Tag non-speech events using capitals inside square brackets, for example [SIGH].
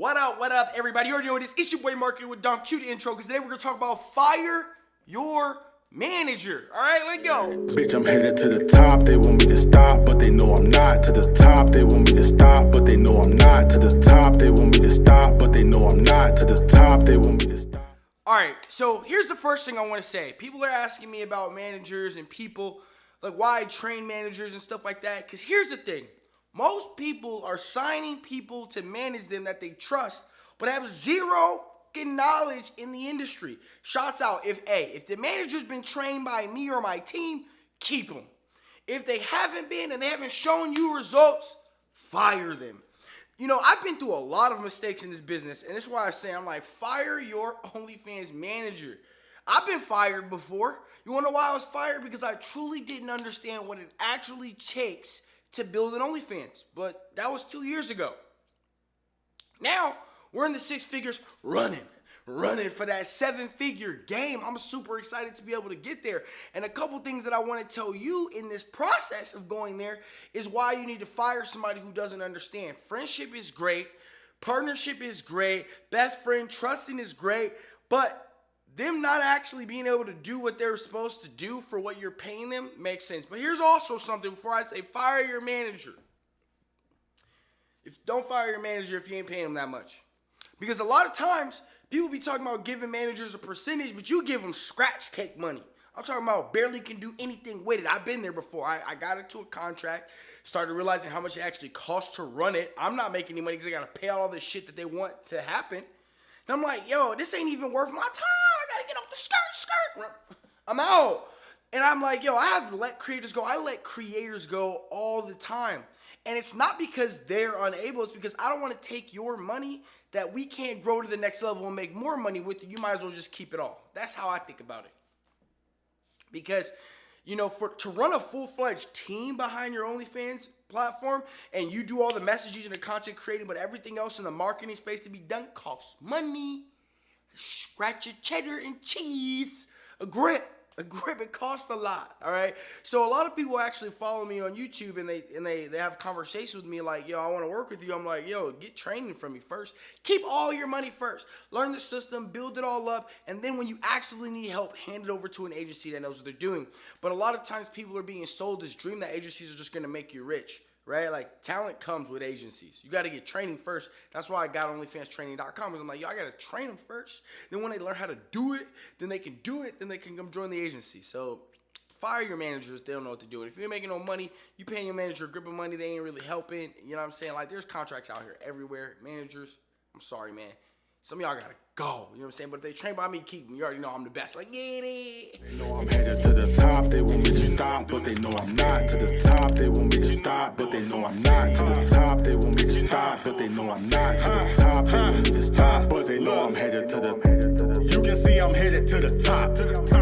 What up, what up, everybody? You already know what it is. It's your boy Marketing with Dom. Cue the intro, because today we're going to talk about fire your manager. All right, let's go. Bitch, I'm headed to the top. They want me to stop, but they know I'm not. To the top, they want me to stop, but they know I'm not. To the top, they want me to stop, but they know I'm not. To the top, they want me to stop. All right, so here's the first thing I want to say. People are asking me about managers and people, like why I train managers and stuff like that. Because here's the thing most people are signing people to manage them that they trust, but have zero knowledge in the industry. Shots out. If a if the manager's been trained by me or my team, keep them. If they haven't been and they haven't shown you results, fire them. You know, I've been through a lot of mistakes in this business, and that's why I say I'm like, fire your [LAUGHS] OnlyFans manager. I've been fired before. You wanna know why I was fired? Because I truly didn't understand what it actually takes to build an OnlyFans, but that was two years ago. Now we're in the six figures running, running for that seven figure game. I'm super excited to be able to get there. And a couple things that I want to tell you in this process of going there is why you need to fire somebody who doesn't understand. Friendship is great, partnership is great, best friend trusting is great, but them not actually being able to do what they're supposed to do for what you're paying them makes sense. But here's also something before I say fire your manager. If don't fire your manager if you ain't paying them that much. Because a lot of times people be talking about giving managers a percentage, but you give them scratch cake money. I'm talking about barely can do anything with it. I've been there before. I, I got into a contract, started realizing how much it actually costs to run it. I'm not making any money because I got to pay all this shit that they want to happen. And I'm like, yo, this ain't even worth my time gotta get off the skirt, skirt. I'm out. And I'm like, yo, I have to let creators go. I let creators go all the time. And it's not because they're unable, it's because I don't want to take your money that we can't grow to the next level and make more money with you. Might as well just keep it all. That's how I think about it. Because, you know, for to run a full-fledged team behind your OnlyFans platform and you do all the messaging and the content creating, but everything else in the marketing space to be done costs money scratch your cheddar and cheese. A grip. A grip, it costs a lot. All right. So a lot of people actually follow me on YouTube and they and they they have conversations with me like, yo, I want to work with you. I'm like, yo, get training from me first. Keep all your money first. Learn the system, build it all up, and then when you actually need help, hand it over to an agency that knows what they're doing. But a lot of times people are being sold this dream that agencies are just gonna make you rich right? Like talent comes with agencies. You got to get training first. That's why I got OnlyFansTraining.com. I'm like, yo, I got to train them first. Then when they learn how to do it, then they can do it. Then they can come join the agency. So fire your managers. They don't know what to do. If you're making no money, you paying your manager a grip of money. They ain't really helping. You know what I'm saying? Like there's contracts out here everywhere. Managers, I'm sorry, man. Some of y'all gotta go. You know what I'm saying? But if they train by me, keep them. You already know I'm the best. Like, get it. They know I'm headed to the top. They want me to stop, but they know I'm. But they know I'm not. To the top, want me but they know I'm headed to the. You can see I'm headed to the top.